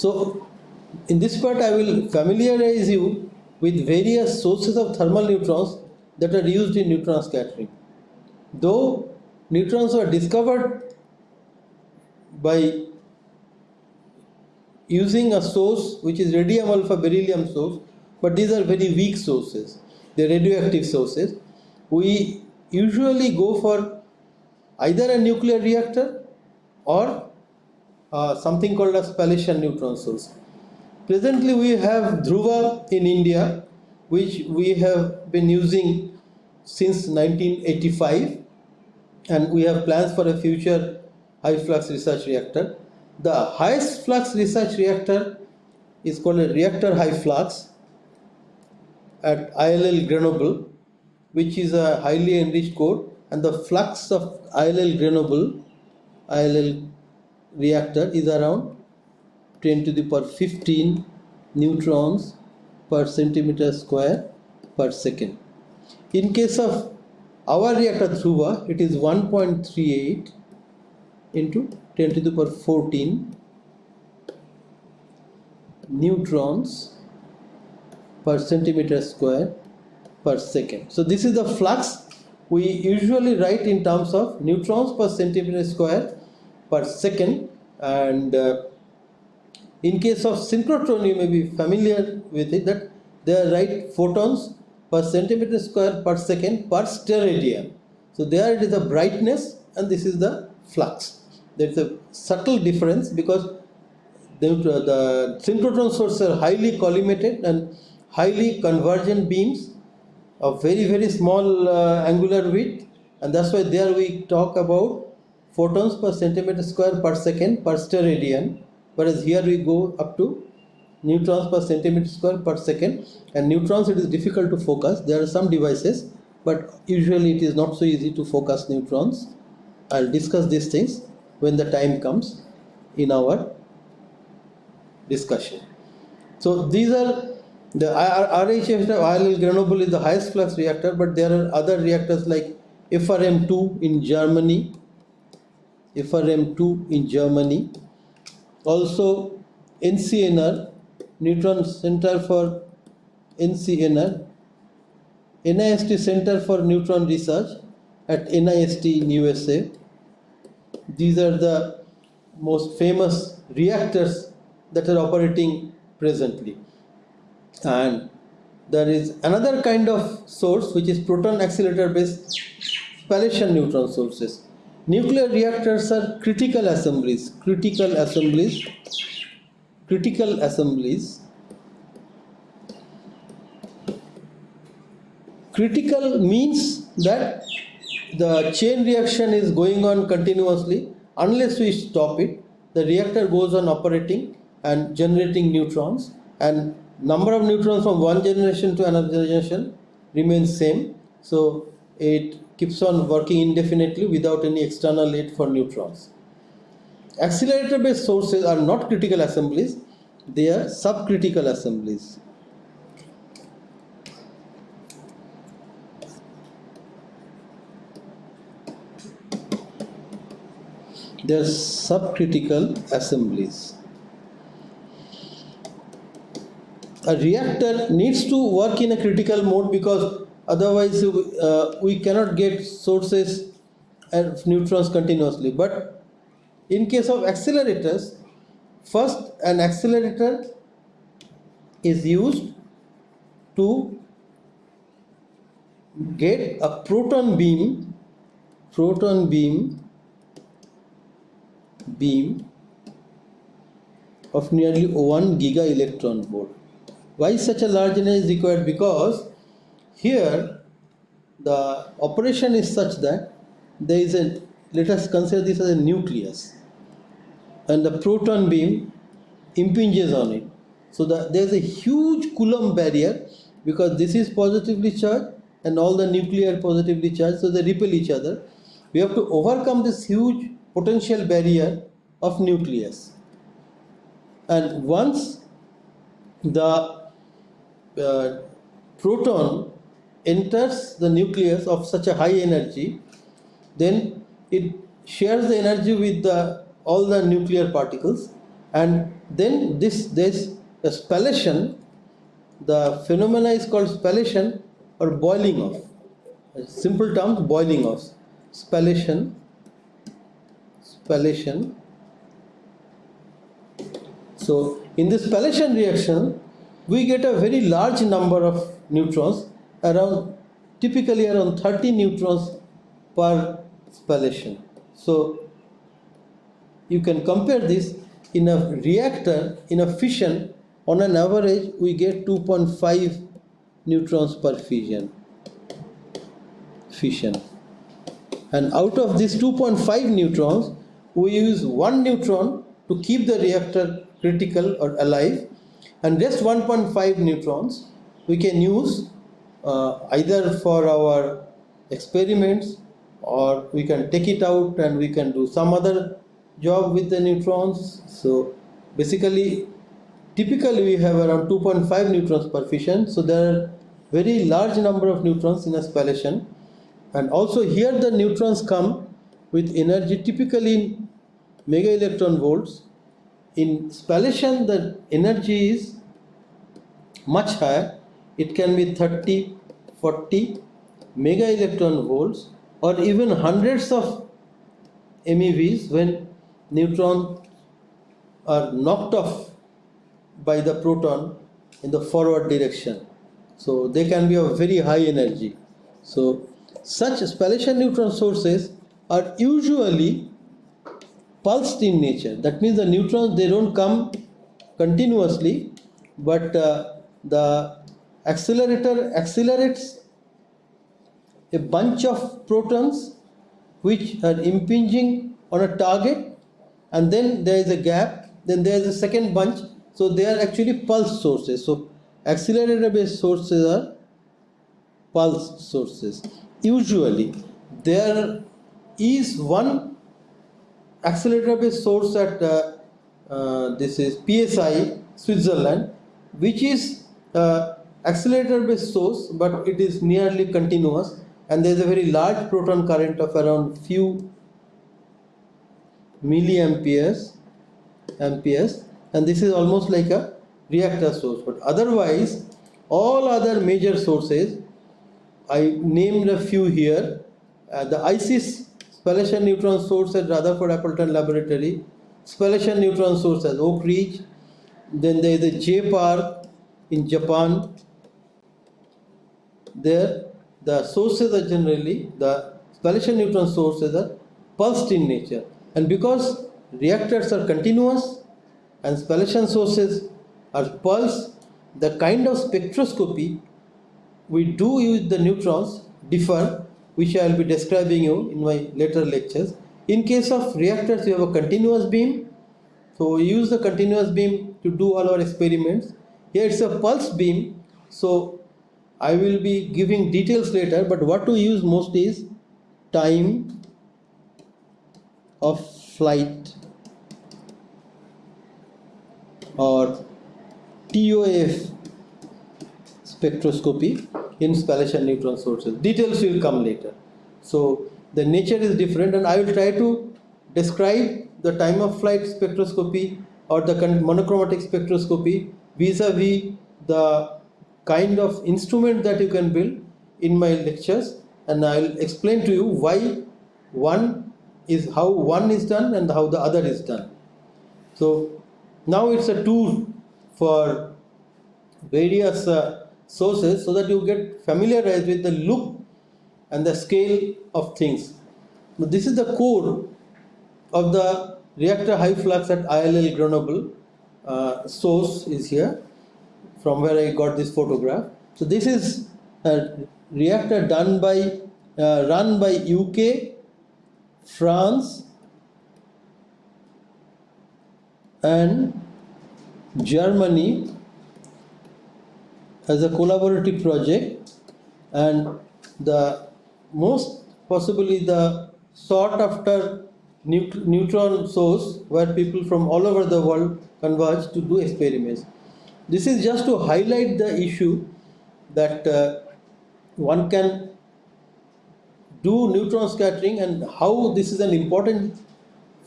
So in this part I will familiarize you with various sources of thermal neutrons that are used in neutron scattering. Though neutrons were discovered by using a source which is radium alpha beryllium source, but these are very weak sources. They're radioactive sources. We usually go for either a nuclear reactor or uh, something called a spallation neutron source. Presently we have Dhruva in India which we have been using since 1985 and we have plans for a future high flux research reactor. The highest flux research reactor is called a reactor high flux at ILL Grenoble which is a highly enriched core and the flux of ILL Grenoble ILL reactor is around 10 to the power 15 neutrons per centimeter square per second. In case of our reactor Dhruva, it is 1.38 into 10 to the power 14 neutrons per centimeter square per second. So this is the flux we usually write in terms of neutrons per centimeter square per second and uh, in case of synchrotron you may be familiar with it that they are write photons per centimeter square per second per steradian. So there it is the brightness and this is the flux. There is a subtle difference because the, the synchrotron sources are highly collimated and highly convergent beams of very very small uh, angular width and that's why there we talk about photons per centimeter square per second per steradian whereas here we go up to neutrons per centimeter square per second. And neutrons it is difficult to focus. There are some devices but usually it is not so easy to focus neutrons. I'll discuss these things when the time comes in our discussion. So these are the RHF ILL Grenoble is the highest flux reactor but there are other reactors like FRM2 in Germany FRM2 in Germany also NCNR Neutron Center for NCNR, NIST Center for Neutron Research at NIST in USA. These are the most famous reactors that are operating presently. And there is another kind of source which is proton accelerator based spallation neutron sources. Nuclear reactors are critical assemblies, critical assemblies critical assemblies. Critical means that the chain reaction is going on continuously. Unless we stop it the reactor goes on operating and generating neutrons. And number of neutrons from one generation to another generation remains same. So it keeps on working indefinitely without any external aid for neutrons Accelerator based sources are not critical assemblies, they are subcritical assemblies. They are subcritical assemblies. A reactor needs to work in a critical mode because otherwise uh, we cannot get sources of neutrons continuously. But in case of accelerators, first an accelerator is used to get a proton beam, proton beam, beam of nearly 1 giga electron volt. Why such a large energy is required? Because here the operation is such that there is a let us consider this as a nucleus and the proton beam impinges on it. So the, there's a huge Coulomb barrier because this is positively charged and all the nuclear positively charged so they repel each other. We have to overcome this huge potential barrier of nucleus. And once the uh, proton enters the nucleus of such a high energy, then it shares the energy with the all the nuclear particles and then this this spallation the phenomena is called spallation or boiling off. Simple terms boiling off. Spallation spallation. So in this spallation reaction we get a very large number of neutrons around typically around 30 neutrons per spallation. So you can compare this in a reactor in a fission on an average we get 2.5 neutrons per fission fission. And out of these 2.5 neutrons we use one neutron to keep the reactor critical or alive and just 1.5 neutrons we can use uh, either for our experiments or we can take it out and we can do some other job with the neutrons. So basically typically we have around 2.5 neutrons per fission. So there are very large number of neutrons in a spallation. And also here the neutrons come with energy typically in mega electron volts. In spallation the energy is much higher it can be 30 40 mega electron volts or even hundreds of MeVs when neutrons are knocked off by the proton in the forward direction. So they can be of very high energy. So such spallation neutron sources are usually pulsed in nature. That means the neutrons they don't come continuously but uh, the accelerator accelerates a bunch of protons which are impinging on a target and then there is a gap then there is a second bunch. So they are actually pulse sources. So accelerator based sources are pulse sources. Usually there is one accelerator based source at uh, uh, this is PSI Switzerland which is uh, accelerator based source but it is nearly continuous and there is a very large proton current of around few milliamperes amperes and this is almost like a reactor source. But otherwise all other major sources I named a few here uh, the ISIS spallation neutron source at Rutherford Appleton Laboratory spallation neutron source at Oak Ridge then there is the J-PARC in Japan there the sources are generally the spallation neutron sources are pulsed in nature. And because reactors are continuous and spallation sources are pulsed the kind of spectroscopy we do use the neutrons differ which I will be describing you in my later lectures. In case of reactors you have a continuous beam. So we use the continuous beam to do all our experiments. Here it's a pulse beam. So I will be giving details later but what to use most is time of flight or TOF spectroscopy in spallation neutron sources. Details will come later. So the nature is different and I will try to describe the time of flight spectroscopy or the monochromatic spectroscopy vis-a-vis -vis the kind of instrument that you can build in my lectures and I'll explain to you why one is how one is done and how the other is done. So now it's a tool for various uh, sources so that you get familiarized with the look and the scale of things. This is the core of the reactor high flux at ILL Grenoble uh, source is here from where I got this photograph. So this is a reactor done by uh, run by UK, France, and Germany as a collaborative project and the most possibly the sought after neutron source where people from all over the world converge to do experiments. This is just to highlight the issue that uh, one can do neutron scattering and how this is an important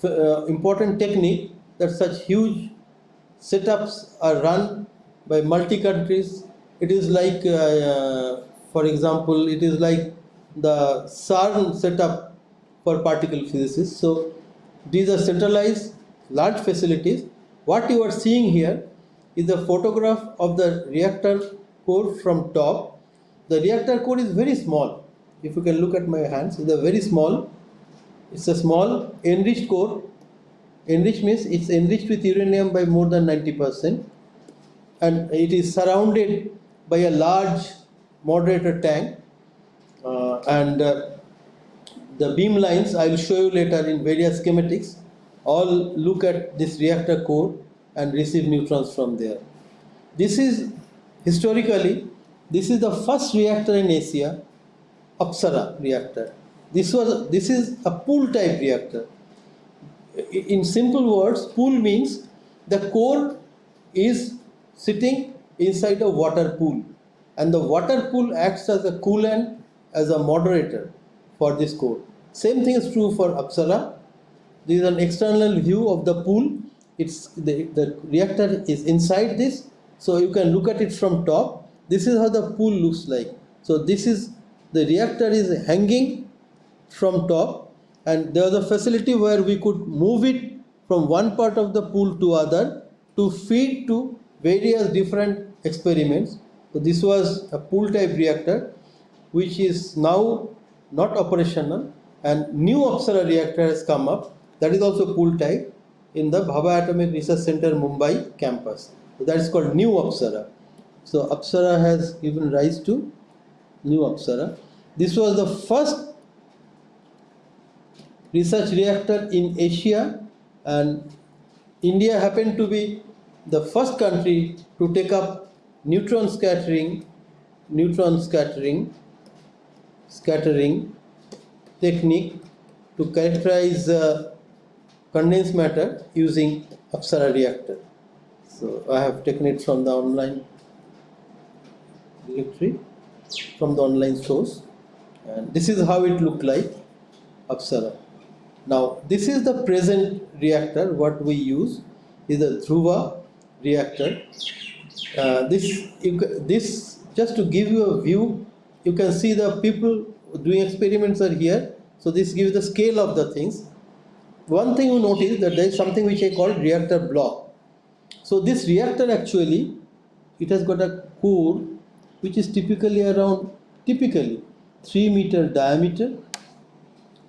uh, important technique that such huge setups are run by multi countries. It is like, uh, uh, for example, it is like the CERN setup for particle physicists. So these are centralized large facilities. What you are seeing here is a photograph of the reactor core from top. The reactor core is very small. If you can look at my hands, it's a very small. It's a small enriched core. Enriched means it's enriched with uranium by more than 90% and it is surrounded by a large moderator tank uh, and uh, the beam lines I will show you later in various schematics all look at this reactor core and receive neutrons from there. This is historically this is the first reactor in Asia, Apsara reactor. This was this is a pool type reactor. In simple words, pool means the core is sitting inside a water pool and the water pool acts as a coolant as a moderator for this core. Same thing is true for Apsara. This is an external view of the pool. It's the, the reactor is inside this, so you can look at it from top. This is how the pool looks like. So this is the reactor is hanging from top, and there was a facility where we could move it from one part of the pool to other to feed to various different experiments. So this was a pool type reactor which is now not operational and new Apsara reactor has come up that is also pool type in the Bhabha Atomic Research Center Mumbai campus. That is called new Apsara. So Apsara has given rise to new Apsara. This was the first research reactor in Asia and India happened to be the first country to take up neutron scattering neutron scattering scattering technique to characterize uh, condensed matter using Apsara reactor. So I have taken it from the online directory from the online source and this is how it looked like Apsara. Now this is the present reactor what we use is a Dhruva reactor. Uh, this, you, this just to give you a view, you can see the people doing experiments are here. So this gives the scale of the things. One thing you notice that there is something which I call reactor block. So this reactor actually, it has got a core which is typically around, typically 3 meter diameter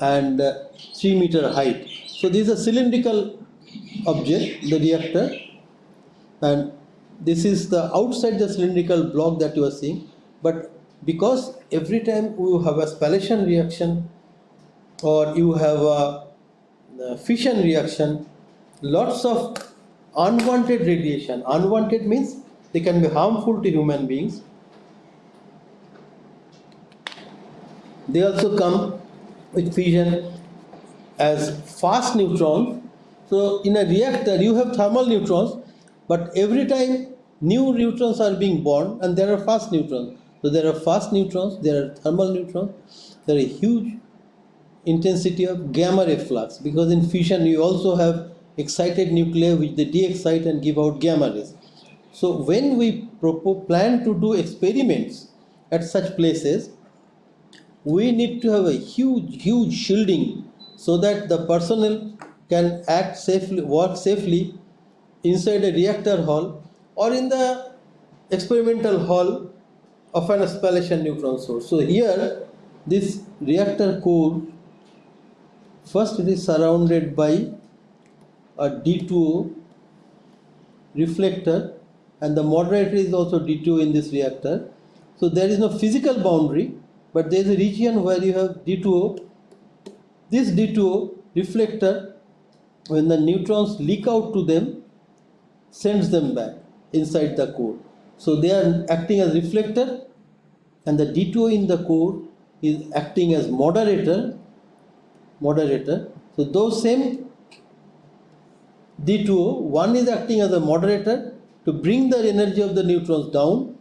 and uh, 3 meter height. So this is a cylindrical object, the reactor and this is the outside the cylindrical block that you are seeing but because every time you have a spallation reaction or you have a, a fission reaction lots of unwanted radiation. Unwanted means they can be harmful to human beings. They also come with fission as fast neutrons. So in a reactor you have thermal neutrons but every time new neutrons are being born and there are fast neutrons. So there are fast neutrons, there are thermal neutrons, there are huge intensity of gamma ray flux because in fission you also have excited nuclei which they de-excite and give out gamma rays. So when we plan to do experiments at such places, we need to have a huge, huge shielding so that the personnel can act safely, work safely inside a reactor hall or in the experimental hall of an spallation neutron source. So here this reactor core first it is surrounded by a D2O reflector and the moderator is also D2O in this reactor. So there is no physical boundary but there is a region where you have D2O. This D2O reflector when the neutrons leak out to them sends them back inside the core. So they are acting as reflector and the D2O in the core is acting as moderator moderator. So those same D2O, one is acting as a moderator to bring the energy of the neutrons down.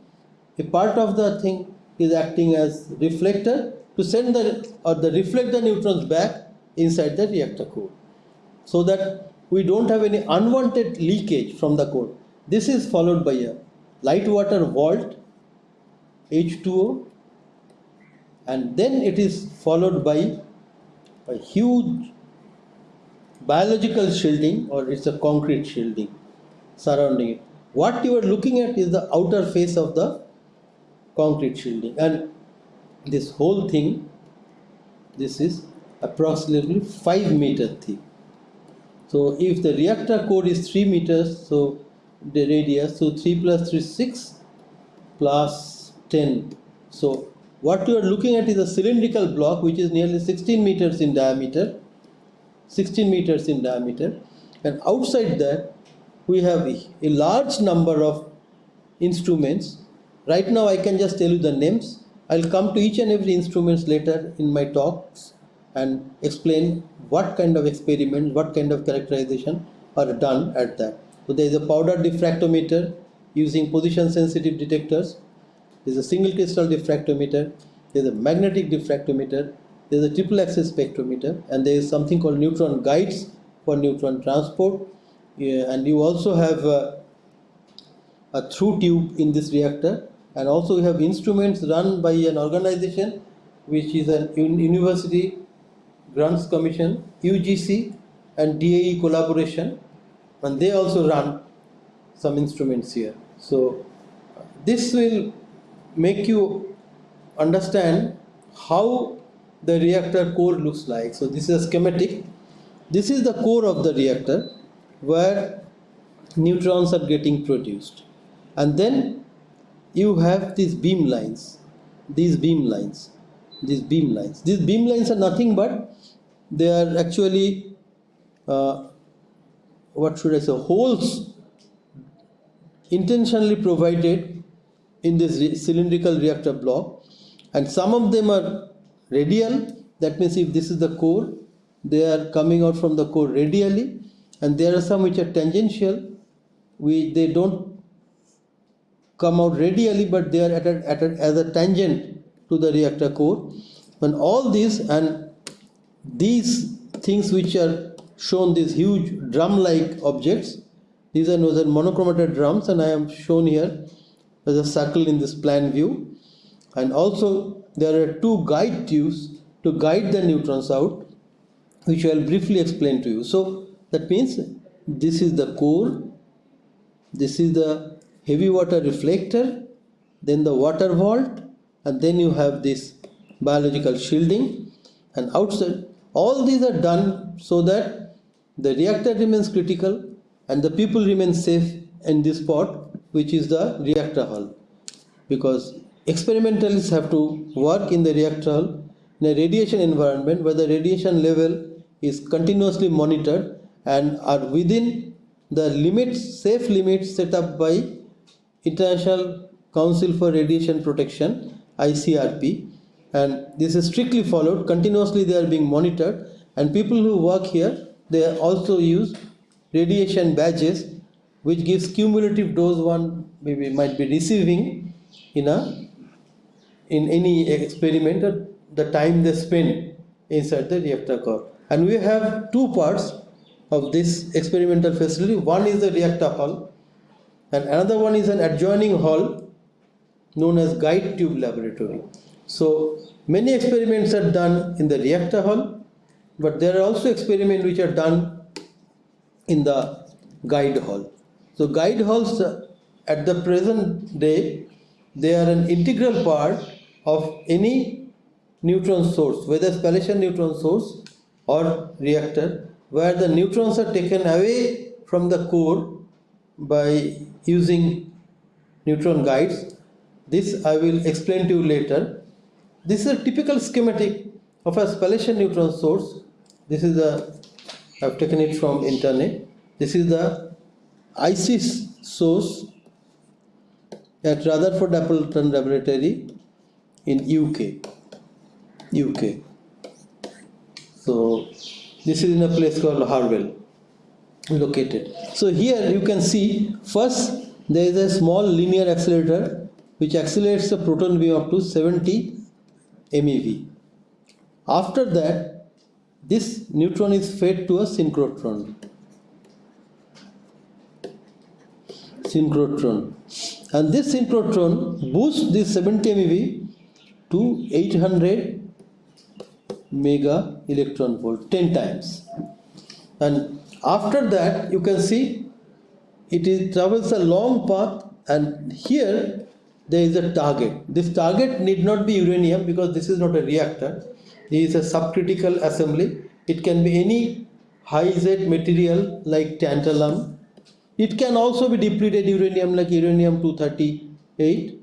A part of the thing is acting as reflector to send the or the reflect the neutrons back inside the reactor core so that we don't have any unwanted leakage from the core. this is followed by a light water vault H2O and then it is followed by a huge biological shielding or it's a concrete shielding surrounding it. What you are looking at is the outer face of the concrete shielding and this whole thing this is approximately 5 meter thick. So if the reactor core is 3 meters so the radius so 3 plus 3 6 plus 10 so what you are looking at is a cylindrical block which is nearly 16 meters in diameter 16 meters in diameter. And outside that we have a large number of instruments. Right now I can just tell you the names. I'll come to each and every instruments later in my talks and explain what kind of experiments what kind of characterization are done at that. So there is a powder diffractometer using position sensitive detectors there's a single crystal diffractometer there's a magnetic diffractometer there's a triple axis spectrometer and there is something called neutron guides for neutron transport. Yeah, and you also have a, through tube in this reactor and also we have instruments run by an organization which is a university grants commission UGC and DAE collaboration and they also run some instruments here. So this will make you understand how the reactor core looks like. So this is a schematic. This is the core of the reactor where neutrons are getting produced. And then you have these beam lines these beam lines these beam lines. These beam lines are nothing but they are actually uh, what should I say holes intentionally provided in this cylindrical reactor block and some of them are radial. That means if this is the core they are coming out from the core radially and there are some which are tangential we they don't come out radially but they are at a, at a, as a tangent to the reactor core. And all these and these things which are shown these huge drum like objects these are known as monochromator drums and I am shown here as a circle in this plan view. And also there are two guide tubes to guide the neutrons out which I will briefly explain to you. So that means this is the core this is the heavy water reflector then the water vault and then you have this biological shielding. And outside all these are done so that the reactor remains critical and the people remain safe in this spot which is the reactor hull. Because experimentalists have to work in the reactor hull in a radiation environment where the radiation level is continuously monitored and are within the limits safe limits set up by International Council for Radiation Protection ICRP and this is strictly followed continuously they are being monitored. And people who work here they also use radiation badges which gives cumulative dose one maybe might be receiving in a in any experiment at the time they spend inside the reactor core. And we have two parts of this experimental facility. One is the reactor hall and another one is an adjoining hall known as guide tube laboratory. So many experiments are done in the reactor hall, but there are also experiments which are done in the guide hall. So guide halls uh, at the present day, they are an integral part of any neutron source, whether spallation neutron source or reactor, where the neutrons are taken away from the core by using neutron guides. This I will explain to you later this is a typical schematic of a spallation neutron source. This is the, I've taken it from internet. This is the ISIS source at Rutherford Appleton Laboratory in UK. UK. So this is in a place called Harwell located. So here you can see first there is a small linear accelerator which accelerates the proton beam up to 70 MeV. After that, this neutron is fed to a synchrotron. Synchrotron. And this synchrotron boosts this 70 MeV to 800 mega electron volt 10 times. And after that you can see it is travels a long path and here there is a target. This target need not be uranium because this is not a reactor. This is a subcritical assembly. It can be any high Z material like tantalum it can also be depleted uranium like uranium 238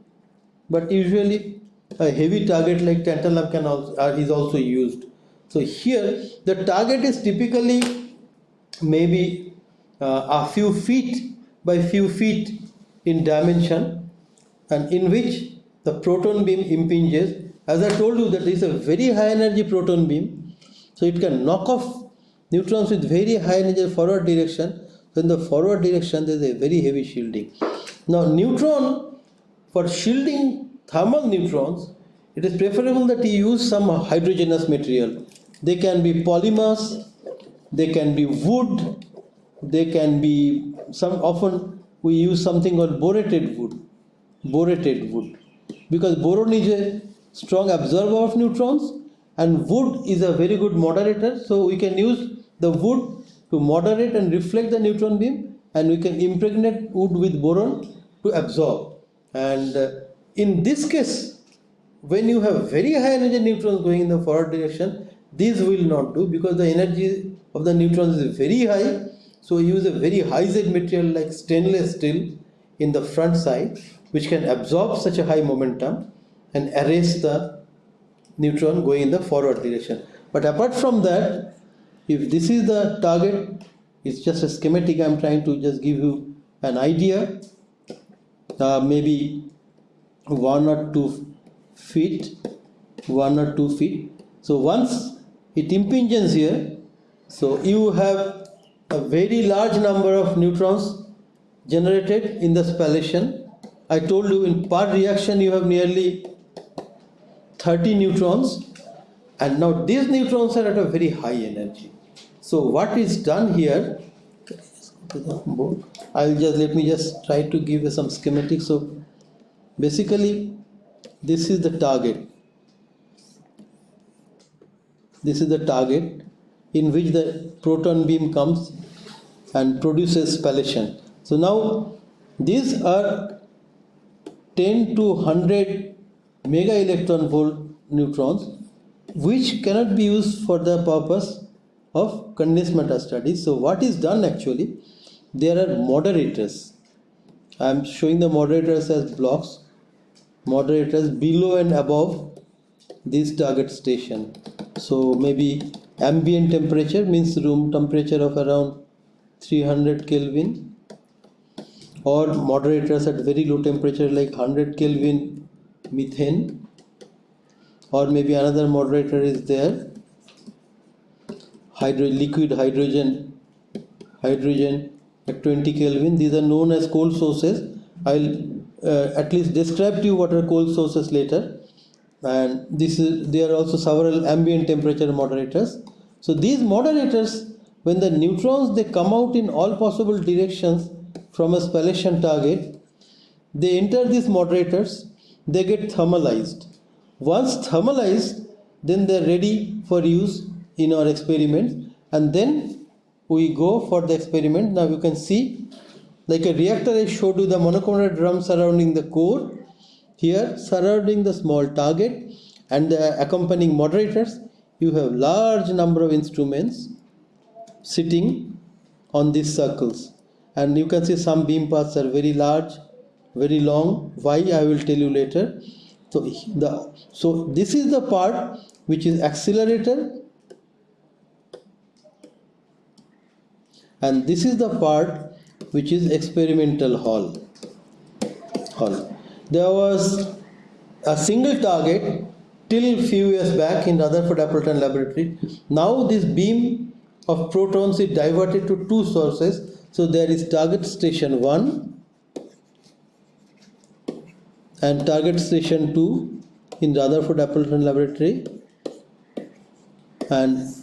but usually a heavy target like tantalum can also, uh, is also used. So here the target is typically maybe uh, a few feet by few feet in dimension and in which the proton beam impinges. As I told you that is a very high energy proton beam. So it can knock off neutrons with very high energy forward direction so in the forward direction there is a very heavy shielding. Now neutron for shielding thermal neutrons it is preferable that you use some hydrogenous material. They can be polymers they can be wood they can be some often we use something called borated wood borated wood. Because boron is a strong absorber of neutrons and wood is a very good moderator so we can use the wood to moderate and reflect the neutron beam and we can impregnate wood with boron to absorb. And uh, in this case when you have very high energy neutrons going in the forward direction these will not do because the energy of the neutrons is very high. So use a very high Z material like stainless steel in the front side which can absorb such a high momentum and erase the neutron going in the forward direction. But apart from that if this is the target it's just a schematic i'm trying to just give you an idea. Uh, maybe one or two feet one or two feet. So once it impinges here so you have a very large number of neutrons generated in the spallation. I told you in per reaction you have nearly 30 neutrons. And now these neutrons are at a very high energy so what is done here i'll just let me just try to give you some schematic so basically this is the target. This is the target in which the proton beam comes and produces spallation so now these are 10 to 100 mega electron volt neutrons which cannot be used for the purpose of condensed matter studies. So what is done actually there are moderators. I am showing the moderators as blocks moderators below and above this target station. So maybe ambient temperature means room temperature of around 300 kelvin or moderators at very low temperature like 100 kelvin methane or maybe another moderator is there hydro liquid hydrogen hydrogen at 20 kelvin. These are known as cold sources. I'll uh, at least describe to you what are cold sources later. And this is there are also several ambient temperature moderators. So these moderators when the neutrons they come out in all possible directions from a spallation target they enter these moderators they get thermalized. Once thermalized then they're ready for use in our experiments. And then we go for the experiment. Now you can see like a reactor I showed you the monocomponent drum surrounding the core. Here surrounding the small target and the accompanying moderators you have large number of instruments sitting on these circles. And you can see some beam paths are very large very long. Why? I will tell you later. So the so this is the part which is accelerator and this is the part which is experimental hall. Hall. There was a single target till few years back in Rutherford Appleton laboratory. Now this beam of protons is diverted to two sources. So there is target station 1 and target station 2 in Rutherford Appleton laboratory. And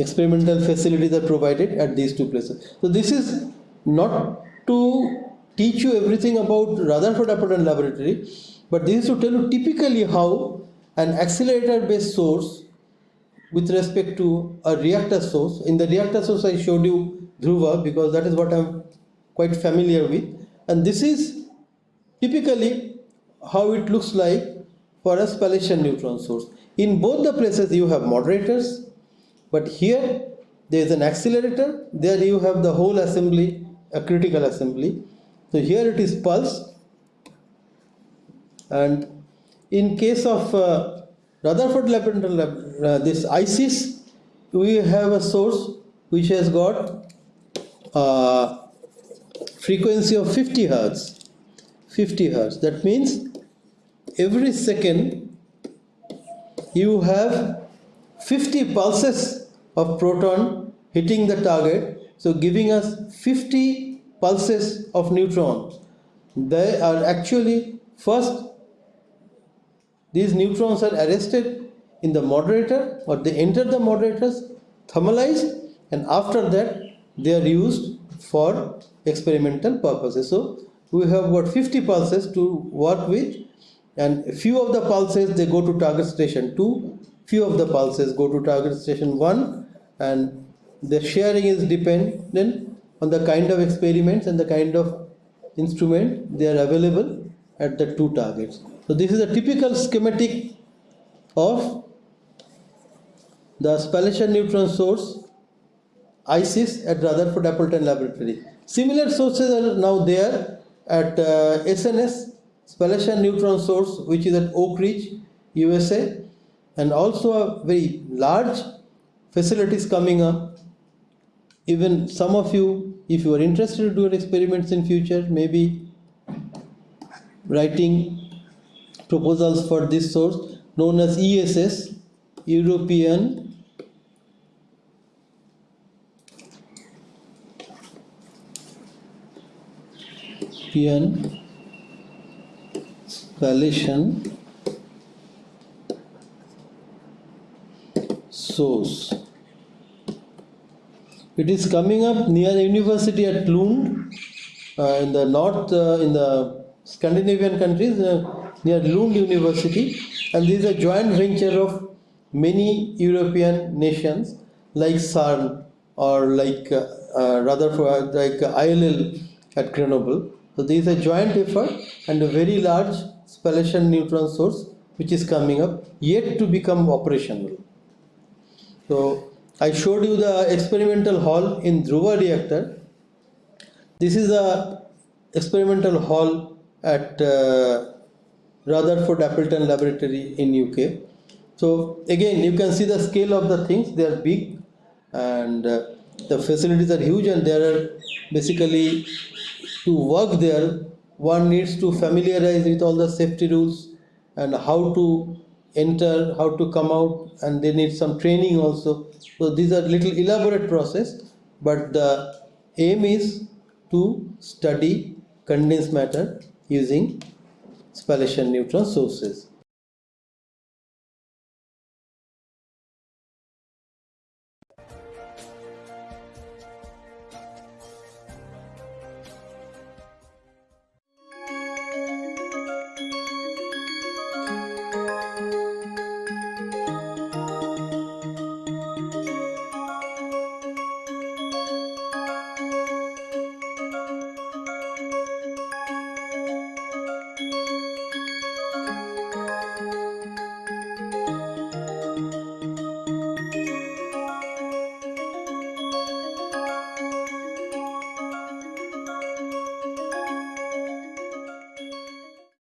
experimental facilities are provided at these two places. So this is not to teach you everything about Rutherford Appleton Laboratory, but this is to tell you typically how an accelerator based source with respect to a reactor source. In the reactor source, I showed you Dhruva because that is what I'm quite familiar with, and this is typically how it looks like for a spallation neutron source. In both the places, you have moderators, but here there is an accelerator, there you have the whole assembly, a critical assembly. So here it is pulse, and in case of uh, Rutherford Laboratory, uh, this ISIS, we have a source which has got uh, frequency of 50 hertz. 50 hertz. That means every second you have 50 pulses of proton hitting the target, so giving us 50 pulses of neutrons. They are actually first these neutrons are arrested in the moderator or they enter the moderators, thermalized, and after that they are used for experimental purposes. So we have got 50 pulses to work with, and few of the pulses they go to target station 2, few of the pulses go to target station 1, and the sharing is dependent on the kind of experiments and the kind of instrument they are available at the two targets. So this is a typical schematic of the spallation neutron source ISIS at Rutherford Appleton Laboratory. Similar sources are now there at uh, SNS spallation neutron source which is at Oak Ridge, USA and also a very large facilities coming up. Even some of you, if you are interested to do experiments in future, maybe writing proposals for this source known as ESS, European European Spallation source. It is coming up near the university at Lund uh, in the north, uh, in the Scandinavian countries. Uh, near Lund University, and this is a joint venture of many European nations like CERN or like uh, uh, rather for like ILL at Grenoble. So this is a joint effort and a very large spallation neutron source which is coming up yet to become operational. So I showed you the experimental hall in Dhruva reactor. This is a experimental hall at uh, Rutherford Appleton Laboratory in UK. So again, you can see the scale of the things. They are big, and uh, the facilities are huge. And there are basically to work there, one needs to familiarize with all the safety rules and how to enter, how to come out, and they need some training also. So these are little elaborate process, but the aim is to study condensed matter using spallation neutron sources.